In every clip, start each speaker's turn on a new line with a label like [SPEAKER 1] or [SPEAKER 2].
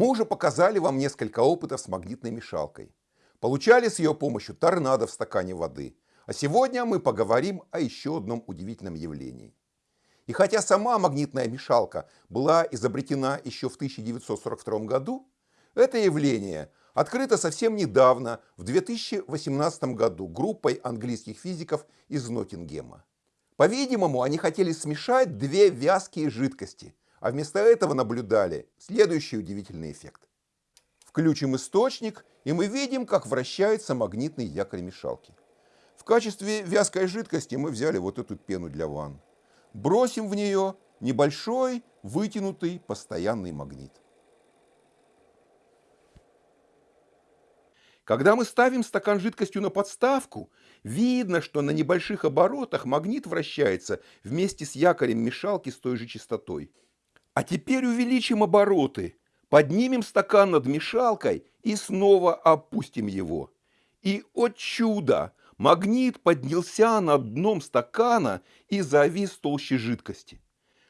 [SPEAKER 1] Мы уже показали вам несколько опытов с магнитной мешалкой. Получали с ее помощью торнадо в стакане воды. А сегодня мы поговорим о еще одном удивительном явлении. И хотя сама магнитная мешалка была изобретена еще в 1942 году, это явление открыто совсем недавно, в 2018 году, группой английских физиков из Ноттингема. По-видимому, они хотели смешать две вязкие жидкости, а вместо этого наблюдали следующий удивительный эффект. Включим источник, и мы видим, как вращается магнитный якорь мешалки. В качестве вязкой жидкости мы взяли вот эту пену для ванн. Бросим в нее небольшой, вытянутый, постоянный магнит. Когда мы ставим стакан жидкостью на подставку, видно, что на небольших оборотах магнит вращается вместе с якорем мешалки с той же частотой. А теперь увеличим обороты, поднимем стакан над мешалкой и снова опустим его. И, о чудо, магнит поднялся над дном стакана и завис толще жидкости.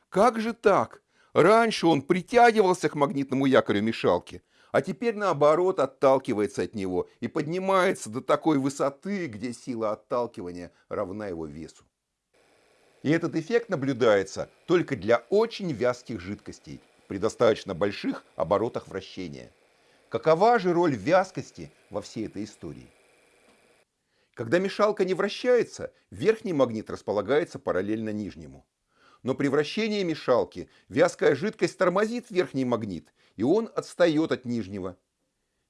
[SPEAKER 1] Как же так? Раньше он притягивался к магнитному якорю мешалки, а теперь наоборот отталкивается от него и поднимается до такой высоты, где сила отталкивания равна его весу. И этот эффект наблюдается только для очень вязких жидкостей при достаточно больших оборотах вращения. Какова же роль вязкости во всей этой истории? Когда мешалка не вращается, верхний магнит располагается параллельно нижнему. Но при вращении мешалки вязкая жидкость тормозит верхний магнит, и он отстает от нижнего.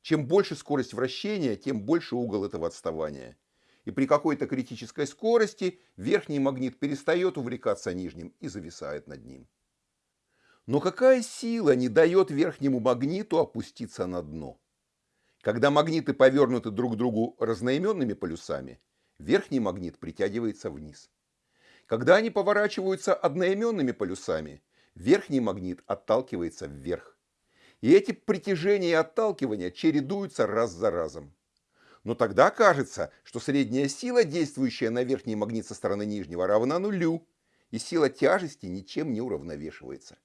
[SPEAKER 1] Чем больше скорость вращения, тем больше угол этого отставания и при какой-то критической скорости верхний магнит перестает увлекаться нижним и зависает над ним. Но какая сила не дает верхнему магниту опуститься на дно? Когда магниты повернуты друг к другу разноименными полюсами, верхний магнит притягивается вниз. Когда они поворачиваются одноименными полюсами, верхний магнит отталкивается вверх. И эти притяжения и отталкивания чередуются раз за разом. Но тогда кажется, что средняя сила, действующая на верхний магнит со стороны нижнего, равна нулю, и сила тяжести ничем не уравновешивается.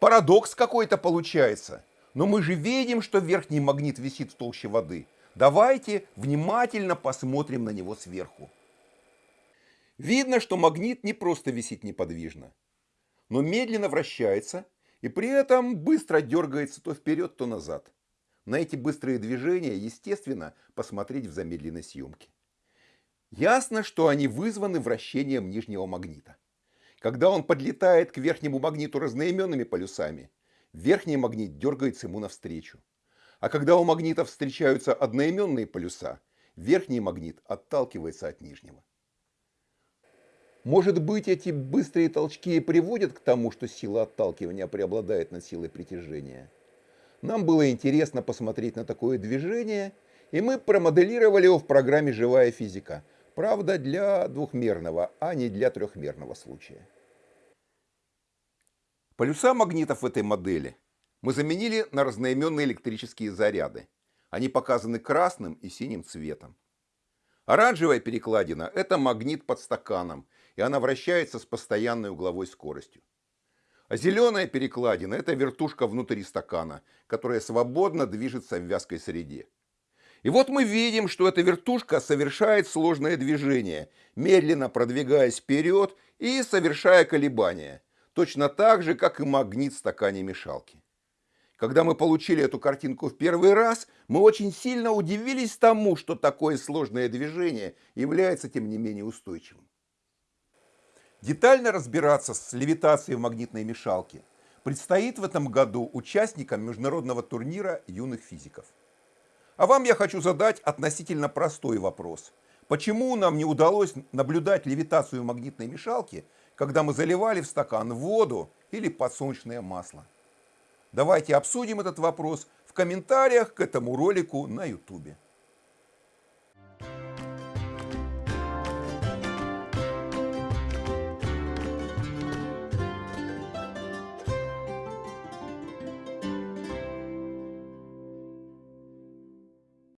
[SPEAKER 1] Парадокс какой-то получается. Но мы же видим, что верхний магнит висит в толще воды. Давайте внимательно посмотрим на него сверху. Видно, что магнит не просто висит неподвижно, но медленно вращается и при этом быстро дергается то вперед, то назад. На эти быстрые движения, естественно, посмотреть в замедленной съемке. Ясно, что они вызваны вращением нижнего магнита. Когда он подлетает к верхнему магниту разноименными полюсами, верхний магнит дергается ему навстречу. А когда у магнитов встречаются одноименные полюса, верхний магнит отталкивается от нижнего. Может быть, эти быстрые толчки и приводят к тому, что сила отталкивания преобладает над силой притяжения – нам было интересно посмотреть на такое движение, и мы промоделировали его в программе «Живая физика». Правда, для двухмерного, а не для трехмерного случая. Полюса магнитов в этой модели мы заменили на разноименные электрические заряды. Они показаны красным и синим цветом. Оранжевая перекладина – это магнит под стаканом, и она вращается с постоянной угловой скоростью. А зеленая перекладина – это вертушка внутри стакана, которая свободно движется в вязкой среде. И вот мы видим, что эта вертушка совершает сложное движение, медленно продвигаясь вперед и совершая колебания, точно так же, как и магнит в стакане мешалки. Когда мы получили эту картинку в первый раз, мы очень сильно удивились тому, что такое сложное движение является, тем не менее, устойчивым. Детально разбираться с левитацией в магнитной мешалке предстоит в этом году участникам международного турнира юных физиков. А вам я хочу задать относительно простой вопрос. Почему нам не удалось наблюдать левитацию магнитной мешалки, когда мы заливали в стакан воду или подсолнечное масло? Давайте обсудим этот вопрос в комментариях к этому ролику на YouTube.